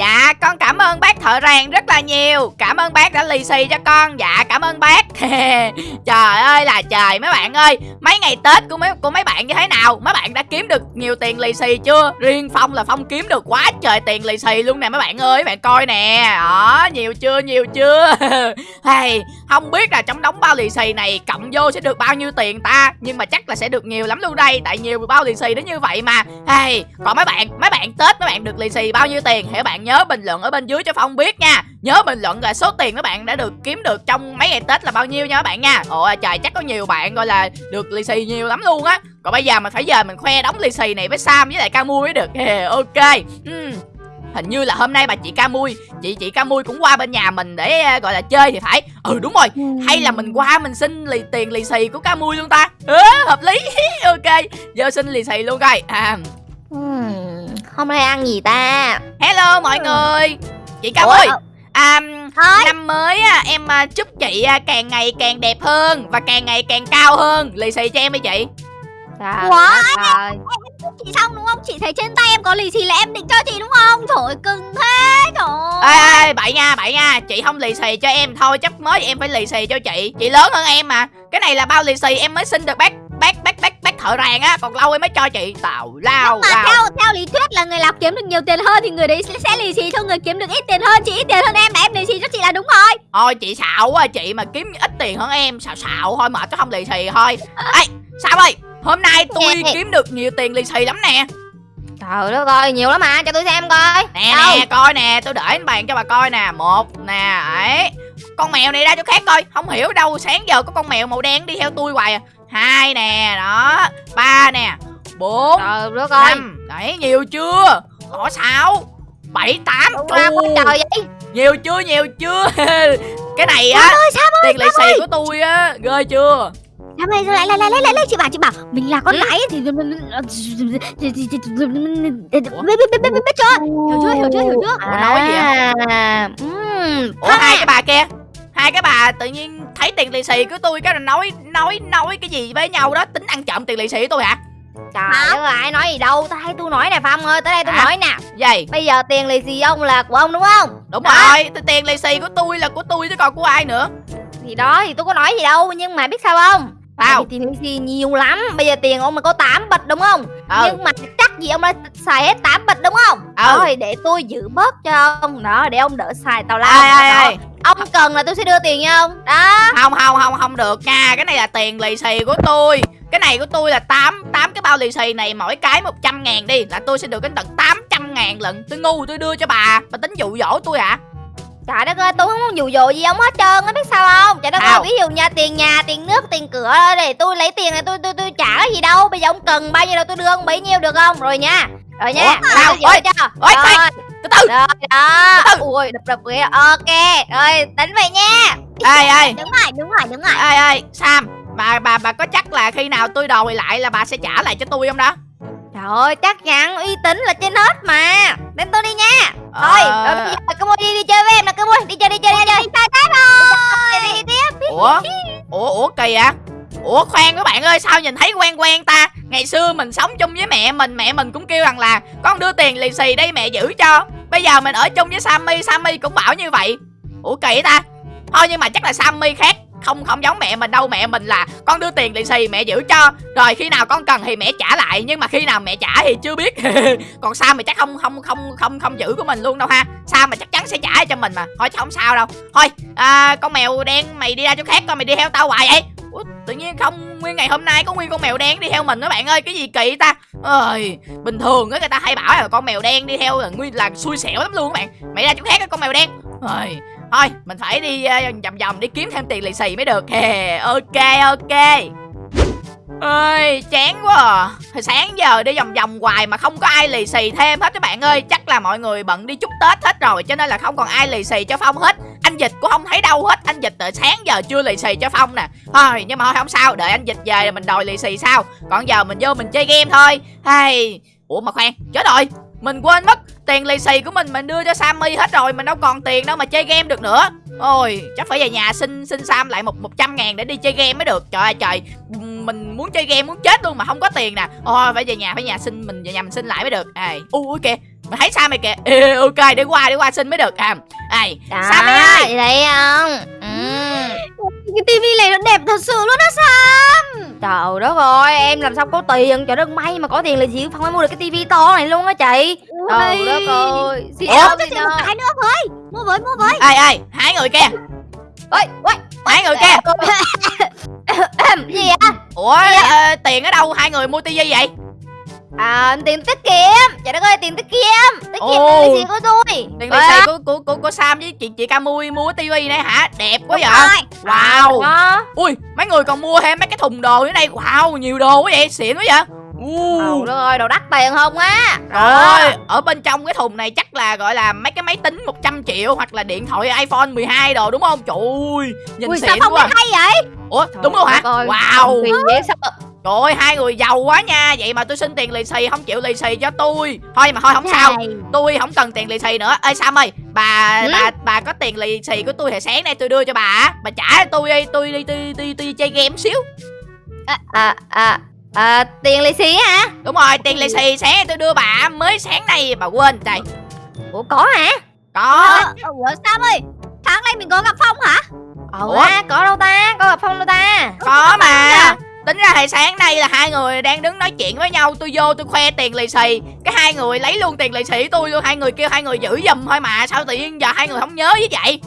Dạ con cảm ơn bác thợ rèn rất là nhiều. Cảm ơn bác đã lì xì cho con. Dạ cảm ơn bác. Trời ơi là trời mấy bạn ơi. Mấy ngày Tết của mấy của mấy bạn như thế nào? Mấy bạn đã kiếm được nhiều tiền lì xì chưa? Riêng Phong là Phong kiếm được quá trời tiền lì xì luôn nè mấy bạn ơi. Bạn coi nè. Đó nhiều chưa nhiều chưa? Hey, Không biết là trong đống bao lì xì này Cộng vô sẽ được bao nhiêu tiền ta? Nhưng mà chắc là sẽ được nhiều lắm luôn đây. Tại nhiều bao lì xì đến như vậy mà. Hey, Còn mấy bạn mấy bạn Tết mấy bạn được lì xì bao nhiêu tiền? Thì bạn nhớ bình luận ở bên dưới cho Phong biết nha. Nhớ bình luận là số tiền các bạn đã được kiếm được trong mấy ngày Tết là bao nhiêu nha các bạn nha. Ồ trời chắc có nhiều bạn gọi là được lì xì nhiều lắm luôn á. Còn bây giờ mình phải giờ mình khoe đóng lì xì này với Sam với lại Camui mới được. Ok. Uhm. Hình như là hôm nay bà chị Camui Chị chị Camui cũng qua bên nhà mình để uh, gọi là chơi thì phải. Ừ đúng rồi. Hay là mình qua mình xin lì tiền lì xì của Camui luôn ta. Ừ, Hợp lý. Ok. Giờ xin lì xì luôn coi. À. hôm nay ăn gì ta Hello mọi người Chị Camui Ủa? À, Thôi. năm mới á, em à, chúc chị à, càng ngày càng đẹp hơn và càng ngày càng cao hơn. Lì xì cho em đi chị. Trời Ủa, ơi. chị xong đúng không chị thấy trên tay em có lì xì là em định cho chị đúng không trời cưng thế trời Ê, ê, bậy nha, bậy nha. Chị không lì xì cho em thôi, chắc mới em phải lì xì cho chị. Chị lớn hơn em mà. Cái này là bao lì xì em mới xin được bác bác bác bác bác thợ rèn á, còn lâu em mới cho chị. Tào lao nhưng mà lao. theo theo lý thuyết là người nào kiếm được nhiều tiền hơn thì người đấy sẽ, sẽ lì xì cho người kiếm được ít tiền hơn chị ít tiền hơn em là em lì xì cho chị là đúng rồi Thôi chị xạo quá, chị mà kiếm ít tiền hơn em, xạo xạo thôi mà chứ không lì xì thôi. Ê, sao ơi? Hôm nay tôi kiếm được nhiều tiền lì xì lắm nè. Trời đất ơi, nhiều lắm mà, cho tôi xem coi. nè Đâu? nè coi nè tôi để lên bàn cho bà coi nè một nè ấy con mèo này ra cho khác coi không hiểu đâu sáng giờ có con mèo màu đen đi theo tôi hoài à hai nè đó. Ba nè. Bốn. Trời đất ơi. năm. Đấy nhiều chưa? Có sáu. Bảy tám. Trời vậy? nhiều chưa nhiều chưa? Cái này á tiền lì xì của tôi á ghê chưa? Sao ơi lại lại lại lại lại chị bảo chị bảo mình là con Ừ. gái thì biết biết chưa hiểu chưa hiểu chưa hiểu chưa? Nói gì vậy? À, ủa hai cái bà kia. Hai cái bà tự nhiên thấy tiền lì xì của tôi cái là nói nói nói cái gì với nhau đó tính ăn trộm tiền lì xì của tôi hả Trời ơi, ai nói gì đâu, ta thấy tôi nói nè Phong ơi, tới đây tôi Hả? nói nè gì Bây giờ tiền lì xì ông là của ông đúng không? đúng Đó. rồi tiền lì xì của tôi là của tôi chứ còn của ai nữa Thì đó, thì tôi có nói gì đâu, nhưng mà biết sao không? Tiền lì xì nhiều lắm, bây giờ tiền ông mà có 8 bịch đúng không? ừ. Nhưng mà chắc gì ông đã xài hết 8 bịch đúng không? Ừ. Rồi, để tôi giữ bớt cho ông, đó, để ông đỡ xài tào lao. Ai ai Đó. ai? Ông cần là tôi sẽ đưa tiền nha ông. Đó. Không không không không được nha. Cái này là tiền lì xì của tôi. Cái này của tôi là tám tám cái bao lì xì này mỗi cái 100 ngàn đi. Là tôi sẽ được đến tận 800 ngàn lần. Tôi ngu tôi đưa cho bà. Bà tính dụ dỗ tôi hả Trời đất ơi, tôi không muốn dụ dỗ gì ông hết trơn á, biết sao không? Trời đất ơi, ví dụ nhà tiền nhà, tiền nước, tiền cửa để tôi lấy tiền này tôi tôi tôi trả cái gì đâu. Bây giờ ông cần bao nhiêu đâu tôi đưa ông bấy nhiêu được không? Rồi nha. Rồi nha. Giữ Ôi, chưa? ôi, từ từ rồi, đó. từ từ. Ui, đập đập kìa. Ok. Rồi, tính vậy nha. ê ê đúng rồi đúng rồi đúng rồi ê ê sam bà bà bà có chắc là khi nào tôi đòi lại là bà sẽ trả lại cho tôi không đó ơi, chắc chắn uy tín là trên hết mà. Đến tôi đi nha. Thôi, Ờ. rồi bây giờ cơ môi đi đi chơi với em nè, cơ môi. Đi chơi đi chơi đi chơi. Chơi tiếp rồi. Đi tiếp. ủa ủa ủa kỳ à ủa khoan các bạn ơi sao nhìn thấy quen quen ta ngày xưa mình sống chung với mẹ mình mẹ mình cũng kêu rằng là con đưa tiền lì xì đây mẹ giữ cho bây giờ mình ở chung với sammy sammy cũng bảo như vậy ủa kỳ ta thôi nhưng mà chắc là sammy khác không không giống mẹ mình đâu mẹ mình là con đưa tiền lì xì mẹ giữ cho. Rồi khi nào con cần thì mẹ trả lại nhưng mà khi nào mẹ trả thì chưa biết. Còn sao mày chắc không không không không không giữ của mình luôn đâu ha. Sao mà chắc chắn sẽ trả cho mình mà. Thôi chứ không sao đâu. Thôi à, con mèo đen mày đi ra chỗ khác coi mày đi theo tao hoài vậy. Ủa, tự nhiên không nguyên ngày hôm nay có nguyên con mèo đen đi theo mình đó bạn ơi. Cái gì kỳ ta? Ơi bình thường á người ta hay bảo là con mèo đen đi theo là nguyên là xui xẻo lắm luôn các bạn. Mày ra chỗ khác á con mèo đen. Ơi thôi mình phải đi uh, vòng vòng đi kiếm thêm tiền lì xì mới được. Hè, ok ok. Ơi chán quá à. Hồi sáng giờ đi vòng vòng hoài mà không có ai lì xì thêm hết các bạn ơi. Chắc là mọi người bận đi chúc tết hết rồi cho nên là không còn ai lì xì cho phong hết. Anh dịch cũng không thấy đâu hết. Anh dịch từ sáng giờ chưa lì xì cho phong nè. Thôi nhưng mà thôi không sao. Đợi anh dịch về rồi mình đòi lì xì sao còn giờ mình vô mình chơi game thôi. Hay ủa mà khoan chết rồi mình quên mất tiền lì xì của mình mình đưa cho sammy hết rồi mình đâu còn tiền đâu mà chơi game được nữa. Ôi chắc phải về nhà xin xin sam lại một một trăm ngàn để đi chơi game mới được. Trời ơi trời mình muốn chơi game muốn chết luôn mà không có tiền nè. Ôi phải về nhà phải nhà xin mình về nhà mình xin lại mới được. À ui kìa mày thấy sao mày kìa. Ê, ok để qua để qua xin mới được. À ai Sammy ơi! Vậy không? Ừ. Cái tivi này nó đẹp thật sự luôn á Sam. Trời đất ơi em làm sao có tiền? Trời đất may mà có tiền là gì Phong mới mua được cái tivi to này luôn á chị. Trời đất ơi Xin Ủa? xin chị một cái nữa với. Mua với mua với. Ai ai? Hai người kia. Ôi, ôi, hai người kia. Gì vậy? ủa ờ, tiền ở đâu hai người mua tivi vậy À, tiền tiết kiệm Trời đất ơi, tiền tiết kiệm Tiết kiệm Ồ. là gì của tôi tiền Ờ, xì của của của của sam với chị chị camui mua tivi này hả đẹp quá Đúng vậy rồi. wow Đó. ui mấy người còn mua thêm mấy cái thùng đồ ở đây wow nhiều đồ quá vậy xịn quá vậy Trời uh. đất ơi, đồ đắt tiền không á Rồi, ở bên trong cái thùng này chắc là gọi là mấy cái máy tính 100 triệu hoặc là điện thoại iPhone 12 đồ đúng không? Trời ơi, nhìn Ui xịn sao không quá. hay vậy Ủa, đúng luôn hả? Trời ơi, Wow. Sao Trời ơi, hai người giàu quá nha. Vậy mà tôi xin tiền lì xì không chịu lì xì cho tôi. Thôi mà thôi không sao. Tôi không cần tiền lì xì nữa. Ê Sam ơi, bà Ừ? bà bà có tiền lì xì của tôi thì sáng nay tôi đưa cho bà. Bà trả tôi đi, tôi đi tôi tôi tôi chơi game xíu. À, à, à, tiền lì xì hả? Đúng rồi, tiền lì xì sáng nay tôi đưa bà mới sáng nay bà quên trời. Ủa có hả? Có. Ờ, Ủa Sam ơi Sáng nay mình có gặp Phong hả Ủa, Ủa? có đâu ta? Có gặp Phong đâu ta? Có mà à? Tính ra hồi sáng nay là hai người đang đứng nói chuyện với nhau Tôi vô tôi khoe tiền lì xì Cái hai người lấy luôn tiền lì xì tôi luôn Hai người kêu hai người giữ giùm thôi mà Sao tự nhiên giờ hai người không nhớ với vậy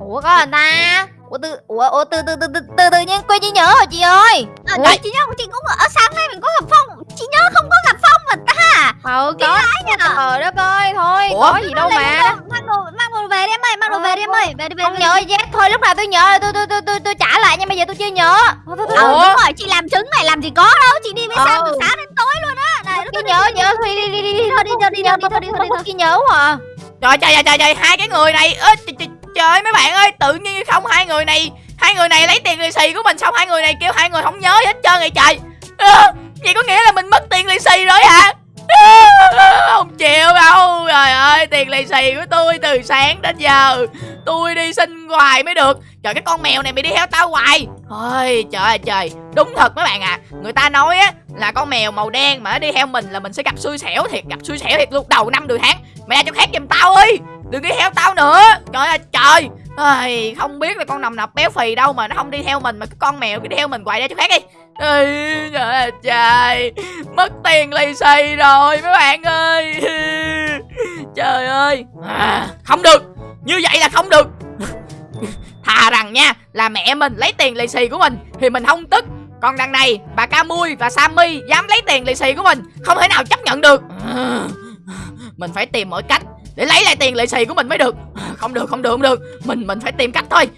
Ủa có người ta? Ủa từ ủa, ủa từ từ từ từ từ tự nhiên quên trí nhớ rồi chị ơi. à, Ủa? Chị nhớ chị cũng ở sáng nay mình có gặp Phong Chị nhớ không có gặp Mà ta Ừ Kỳ có. Trời đất ơi, thôi, Ủa? có gì đâu mà. Mang đồ, mang đồ về đi em ơi Mang đồ về đi em ơi Về đi về Không nhớ gì. Thôi lúc nào tôi nhớ tôi tôi tôi tôi tôi trả lại nhưng bây giờ tôi chưa nhớ. Ờ đúng rồi chị làm trứng này làm gì có đâu Chị đi với Ờ. Sam từ sáng đến tối luôn á Này Tôi nhớ nhớ thôi đi đi đi đi thôi đi thôi đi thôi đi thôi đi thôi đi nhớ à. Trời trời trời trời, hai cái người này trời, mấy bạn ơi Tự nhiên không hai người này Hai người này lấy tiền lì xì của mình Xong hai người này kêu hai người không nhớ hết trơn rồi trời Vậy có nghĩa là mình mất tiền lì xì rồi hả? Không chịu đâu. Trời ơi tiền lì xì của tôi từ sáng đến giờ. Tôi đi xin hoài mới được. Trời cái con mèo này mày đi theo tao hoài. Ôi trời ơi trời. Đúng thật mấy bạn à Người ta nói á là con mèo màu đen mà nó đi theo mình là mình sẽ gặp xui xẻo thiệt Gặp xui xẻo thiệt luôn đầu năm đầu tháng Mày ra chỗ khác giùm tao ơi. Đừng đi theo tao nữa. Trời ơi trời. Ôi, không biết là con nằm nọc béo phì đâu mà nó không đi theo mình mà cái con mèo cứ đi theo mình hoài ra chỗ khác đi. Ê, trời ơi trời. Mất tiền lì xì rồi mấy bạn ơi. Trời ơi. À, Không được. Như vậy là không được. Thà rằng nha Là mẹ mình lấy tiền lì xì của mình Thì mình không tức. Còn đằng này bà ca mui và Sammy Dám lấy tiền lì xì của mình Không thể nào chấp nhận được. À, Mình phải tìm mọi cách để lấy lại tiền lệ xì của mình mới được. Không được không được không được. Mình mình phải tìm cách thôi.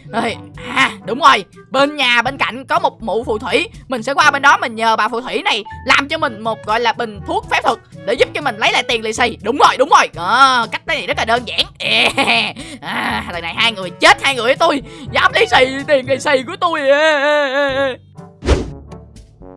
À đúng rồi. Bên nhà bên cạnh có một mụ phù thủy. Mình sẽ qua bên đó mình nhờ bà phù thủy này Làm cho mình một gọi là bình thuốc phép thuật Để giúp cho mình lấy lại tiền lì xì. Đúng rồi đúng rồi. À, Cách này rất là đơn giản. Yeah. à, Lần này hai người chết hai người với tôi. Dám lấy xì tiền lì xì của tôi. Yeah.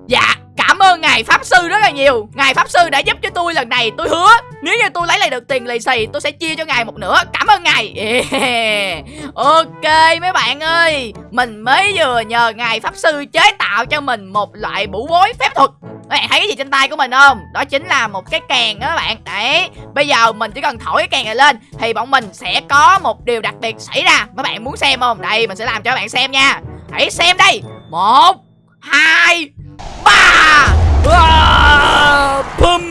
Dạ. Cảm ơn ngài pháp sư rất là nhiều. Ngài pháp sư đã giúp cho tôi lần này. Tôi hứa, nếu như tôi lấy lại được tiền lì xì, Tôi sẽ chia cho ngài một nửa. Cảm ơn ngài. Yeah. Ok, mấy bạn ơi. Mình mới vừa nhờ ngài pháp sư chế tạo cho mình Một loại bủ bối phép thuật. Các bạn thấy cái gì trên tay của mình không? Đó chính là một cái kèn đó các bạn. Đấy. Bây giờ mình chỉ cần thổi cái kèn này lên, Thì bọn mình sẽ có một điều đặc biệt xảy ra. Các bạn muốn xem không? Đây, mình sẽ làm cho các bạn xem nha. Hãy xem đây. Một, Hai Ba! Ờ, à, bum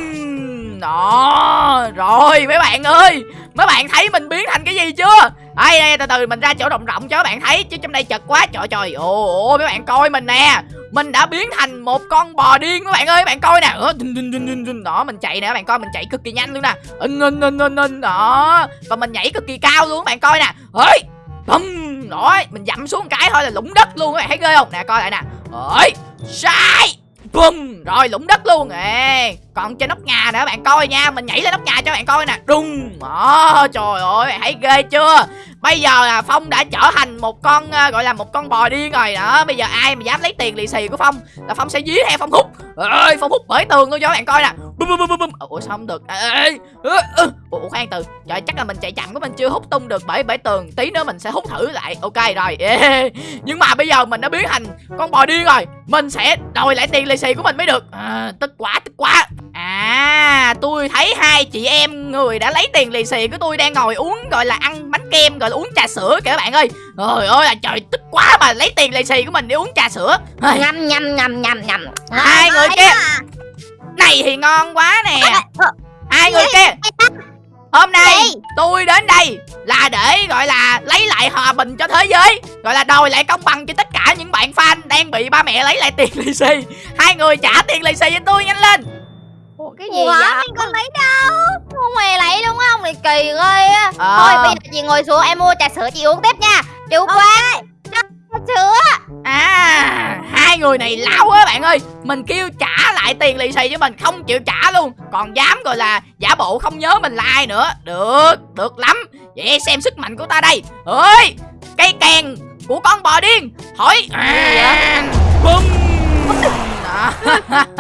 Đó Rồi mấy bạn ơi Mấy bạn thấy mình biến thành cái gì chưa? Đây đây từ từ mình ra chỗ rộng rộng cho các bạn thấy chứ trong đây chật quá trời trời ồ ồ mấy bạn coi mình nè. Mình đã biến thành một con bò điên các bạn ơi các bạn coi nè. Đó mình chạy nè các bạn coi mình chạy cực kỳ nhanh luôn nè. Đó và mình nhảy cực kỳ cao luôn các bạn coi nè. Ơi bum đó mình dậm xuống một cái thôi là lũng đất luôn các bạn thấy ghê không? Nè coi lại nè. Ơi sai! Bùm! Rồi, lũng đất luôn. Ê, còn trên nóc nhà nữa bạn coi nha. Mình nhảy lên nóc nhà cho bạn coi nè. Đùng! Đó trời ơi bạn thấy ghê chưa? Bây giờ là phong đã trở thành một con ờ, gọi là một con bò điên rồi đó. Bây giờ ai mà dám lấy tiền lì xì của phong là phong sẽ dí theo phong hút ơi phong hút bởi tường luôn cho bạn coi nè bum bum bum bum bum. Ủa sao không được? Ê, ê, ê, ê. ủa khoan từ. Trời chắc là mình chạy chậm của mình chưa hút tung được. Bởi bởi tường tí nữa mình sẽ hút thử lại. Ok rồi. Nhưng mà bây giờ mình đã biến thành con bò điên rồi. Mình sẽ đòi lại tiền lì xì của mình mới được. À, tức quá tức quá. À tôi thấy hai chị em người đã lấy tiền lì xì của tôi đang ngồi uống gọi là ăn bánh kem gọi là uống trà sữa kìa các bạn ơi. Trời ơi là trời tức quá mà lấy tiền lì xì của mình để uống trà sữa. Nhầm nhầm nhầm nhầm nhầm. Hai người kia Này thì ngon quá nè. Hai người kia? Hôm nay tôi đến đây là để gọi là lấy lại hòa bình cho thế giới Gọi là đòi lại công bằng cho tất cả những bạn fan đang bị ba mẹ lấy lại tiền lì xì. Hai người trả tiền lì xì cho tôi nhanh lên. Ủa, cái gì Ủa, vậy? mình còn lấy đâu? Không hề lấy đúng không? Thì kỳ ghê á. Ờ. Thôi bây giờ chị ngồi xuống em mua trà sữa chị uống tiếp nha. Chú Quang Trà sữa À hai người này láo á bạn ơi. Mình kêu trả lại tiền lì xì cho mình không chịu trả luôn. Còn dám gọi là giả bộ không nhớ mình là ai nữa. Được, được lắm. Vậy xem sức mạnh của ta đây. Ơi Cây kèn của con bò điên. Hỏi. À, Bum Đó.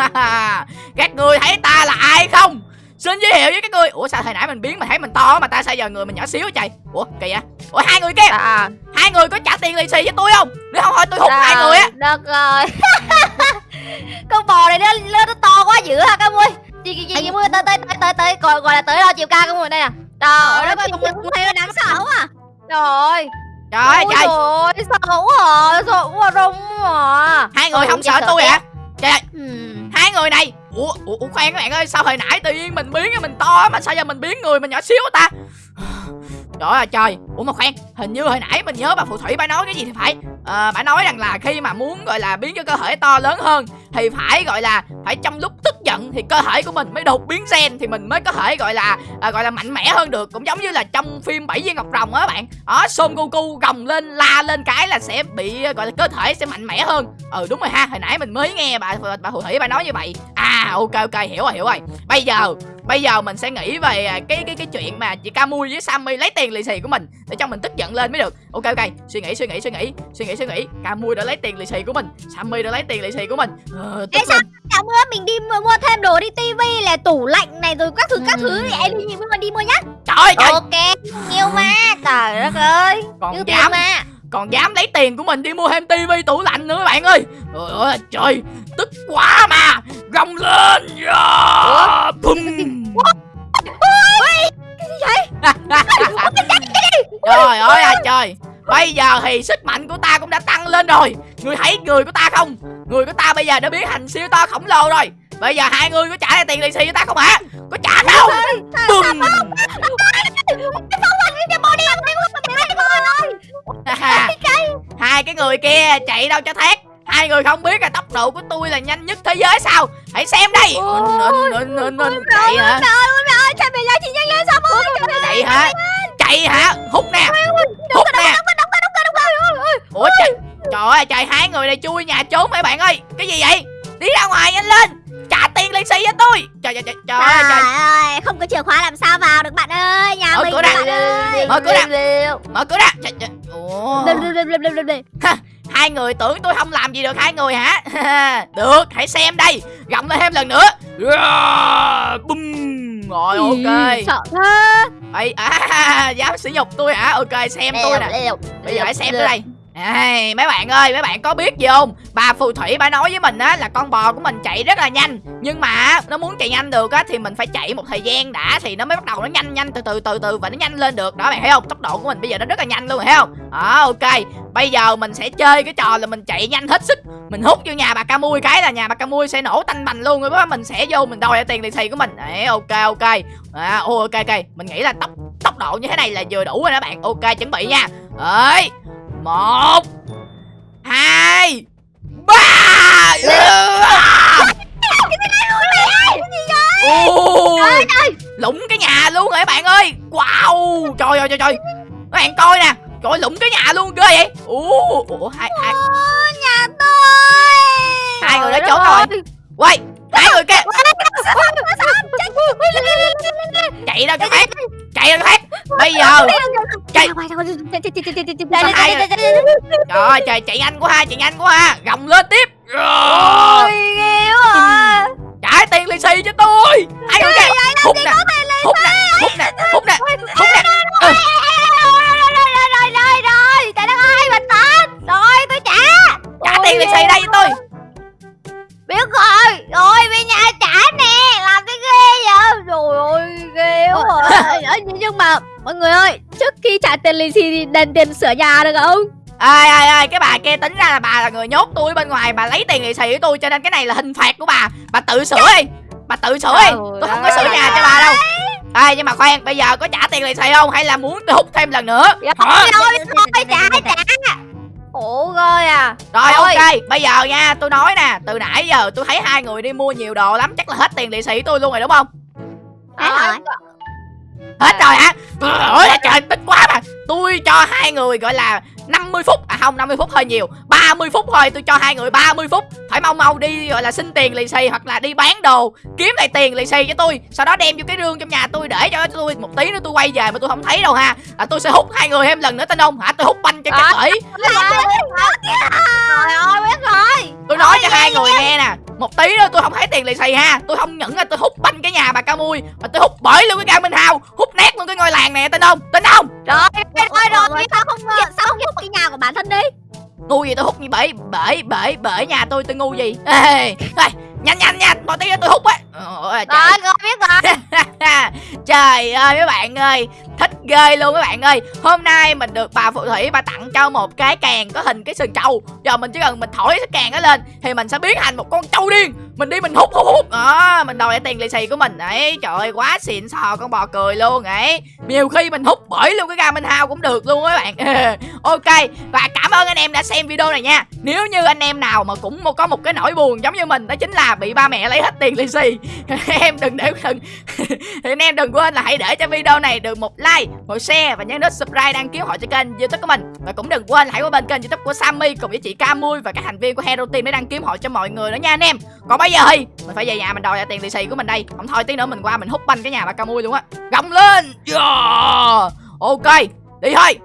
Xin giới thiệu với các người Ủa sao hồi nãy mình biến mà thấy mình to mà ta sao giờ người mình nhỏ xíu trời Ủa kỳ vậy Ủa hai người kia. À, Hai người có trả tiền lì xì với tôi không? Nếu không thôi tôi hút hai người á. Đất ơi Con bò này nó, nó, nó to quá dữ hả các mui Chị chị chị, chị mui tới tới tới tới tới gọi, gọi là tới đo chiều cao các mui đây nè Trời ơi con Cũng thấy đáng sợ à. Trời. Ơi Trời ơi trời trời sợ quá à Sợ quá rung à. Hai người Thôi, không sợ tôi hả? Trời ơi hai người này. Ủa, ủa, ủa khoan các bạn ơi Sao hồi nãy tự nhiên mình biến mình to mà Sao giờ mình biến người mình nhỏ xíu ta? Trời ơi trời. Ủa mà khoan Hình như hồi nãy mình nhớ bà phù thủy bà nói cái gì thì phải. Ờ, à, bà nói rằng là khi mà muốn gọi là biến cho cơ thể to lớn hơn Thì phải gọi là Phải trong lúc tức giận Thì cơ thể của mình mới đột biến gen Thì mình mới có thể gọi là à, Gọi là mạnh mẽ hơn được. Cũng giống như là trong phim bảy viên ngọc rồng á bạn. Đó Son Goku gồng lên la lên cái là sẽ bị gọi là cơ thể sẽ mạnh mẽ hơn. Ừ đúng rồi ha Hồi nãy mình mới nghe bà bà phù thủy bà nói như vậy. À ok ok hiểu rồi hiểu rồi. Bây giờ Bây giờ mình sẽ nghĩ về à, cái cái cái chuyện mà chị Camui với Sammy lấy tiền lì xì của mình để cho mình tức giận lên mới được. Ok ok, suy nghĩ suy nghĩ suy nghĩ, suy nghĩ suy nghĩ. Camui đã lấy tiền lì xì của mình, Sammy đã lấy tiền lì xì của mình. Ờ, tức Ê, sao. Dạo bữa mình đi mua, thêm đồ đi tivi là tủ lạnh này rồi các thứ các thứ thì em đi mua đi mua nhá Trời ơi Ok Nhiều ma Trời đất ơi còn dám ma còn dám lấy tiền của mình đi mua thêm tivi tủ lạnh nữa các bạn ơi. Trời ơi trời, tức quá mà. Gồng lên. Yeah. Bum. Trời ơi à trời Bây giờ thì sức mạnh của ta cũng đã tăng lên rồi Người thấy người của ta không Người của ta bây giờ đã biến thành siêu to khổng lồ rồi Bây giờ hai người có trả lại tiền lì xì cho ta không hả Có trả không Bùm Hai cái người kia chạy đâu cho thét. Hai người không biết là tốc độ của tôi là nhanh nhất thế giới sao? Hãy xem đây. Chạy hả? Ôi trời mày ra chị nhanh lên sao ơi Chạy hả? Chạy hả? Hút nè. Hút nè. Ủa trời Trời ơi trời hai người này chui nhà trốn mấy bạn ơi. Cái gì vậy? Đi ra ngoài nhanh lên Lì xì cho tôi Trời trời trời trời ơi Trời. Trời ơi, không có chìa khóa làm sao vào được bạn ơi Nhà Mở mình cửa bạn ra. ơi. Mở cửa ra Mở cửa ra trời, trời. Ủa. Hai người tưởng tôi không làm gì được hai người hả? Được hãy xem đây. Gọng lên thêm lần nữa. Yeah, Bum Rồi ok. Sợ thế. Ây, à, dám sử nhục tôi hả? Ok xem tôi nè. Bây giờ hãy xem tôi đây. Ê, mấy bạn ơi, mấy bạn có biết gì không? Bà phù thủy bà nói với mình á là con bò của mình chạy rất là nhanh. Nhưng mà nó muốn chạy nhanh được á thì mình phải chạy một thời gian đã Thì nó mới bắt đầu nó nhanh nhanh từ từ từ từ và nó nhanh lên được. Đó bạn thấy không? Tốc độ của mình bây giờ nó rất là nhanh luôn thấy không? Đó ok. Bây giờ mình sẽ chơi cái trò là mình chạy nhanh hết sức. Mình hút vô nhà bà Camui cái là nhà bà Camui sẽ nổ tanh bành luôn. Rồi đó mình sẽ vô mình đòi tiền lì xì của mình. Đấy ok ok. À, ok ok. Mình nghĩ là tốc tốc độ như thế này là vừa đủ rồi đó bạn. Ok chuẩn bị nha. Đấy một hai lũng cái nhà luôn rồi các bạn ơi wow trời ơi trời trời các bạn coi nè trời lũng cái nhà luôn ghê vậy ủa ủa hai hai Nhà tôi hai người đó trốn rồi quay hai người kia chạy đâu cho khác chạy đâu cho khác bây giờ Chạy. trời ơi. trời chạy nhanh quá ha chạy nhanh quá. Ha gồng lên tiếp. Ôi ghê quá. Trả tiền lì xì cho tôi. Người kia hút nè. hút nè. Hút nè lì đền tiền sửa nhà được không? Ơi ơi ơi cái bà kia tính ra là bà là người nhốt tôi bên ngoài bà lấy tiền lì xì của tôi cho nên cái này là hình phạt của bà. Bà tự sửa đi bà tự sửa đi. Tôi không có sửa nhà cho bà đâu. Ê nhưng mà khoan bây giờ có trả tiền lì xì không? Hay là muốn hút thêm lần nữa? Dạ, Hả? Thôi thôi trả trả. Ủa ơi à. Rồi Thôi. ok bây giờ nha tôi nói nè từ nãy giờ tôi thấy hai người đi mua nhiều đồ lắm chắc là hết tiền lì xì tôi luôn rồi đúng không? Hết rồi. Hết rồi hả? Ôi trời tích quá mà. Tôi cho hai người gọi là 50 phút. À không 50 phút hơi nhiều. 30 phút thôi tôi cho hai người 30 phút. Phải mau mau đi gọi là xin tiền lì xì Hoặc là đi bán đồ Kiếm lại tiền lì xì cho tôi. Sau đó đem vô cái rương trong nhà tôi để cho tôi Một tí nữa tôi quay về mà tôi không thấy đâu ha. À, Tôi sẽ hút hai người thêm lần nữa tin không hả Tôi hút banh cho Ờ. cái tỷ Trời ơi biết rồi. Tôi nói cho hai người nghe nè Một tí nữa tôi không thấy tiền lì xì ha. Tôi không những là tôi hút banh cái nhà bà ca mui Mà tôi hút bởi luôn cái ca Minh Hào Hút nát luôn cái ngôi làng này tin không? Tin không? Trời biết rồi rồi sao không ờ, sao không giúp cái nhà của bản thân đi? Ngu gì tôi hút như bể bể bể bể nhà tôi tôi ngu gì? Ê, ê, nhanh nhanh nhanh một tí nữa tôi hút á. Rồi biết rồi. Trời ơi mấy bạn ơi thích ghê luôn các bạn ơi. Hôm nay mình được bà phù thủy bà tặng cho một cái càng có hình cái sừng trâu. Giờ mình chỉ cần mình thổi cái càng đó lên thì mình sẽ biến thành một con trâu điên. Mình đi mình hút hút hút. Đó, mình đòi lại tiền lì xì của mình. Ấy trời ơi, quá xịn sò con bò cười luôn ấy. Nhiều khi mình hút bởi luôn cái ga minh hao cũng được luôn các bạn. Ok, và cảm ơn anh em đã xem video này nha. Nếu như anh em nào mà cũng có một cái nỗi buồn giống như mình, đó chính là bị ba mẹ lấy hết tiền lì xì. Em đừng để đừng thì anh em đừng quên là hãy để cho video này được một like một share và nhấn nút subscribe đăng ký họ cho kênh youtube của mình. Và cũng đừng quên hãy qua bên kênh youtube của Sammy cùng với chị Camui và các thành viên của Hero Team để đăng ký họ cho mọi người nữa nha anh em. Còn bây giờ thì, mình phải về nhà mình đòi lại tiền lì xì của mình đây. Không thôi tí nữa mình qua mình hút banh cái nhà bà Camui luôn á. Gồng lên! Yeah. ok, đi thôi!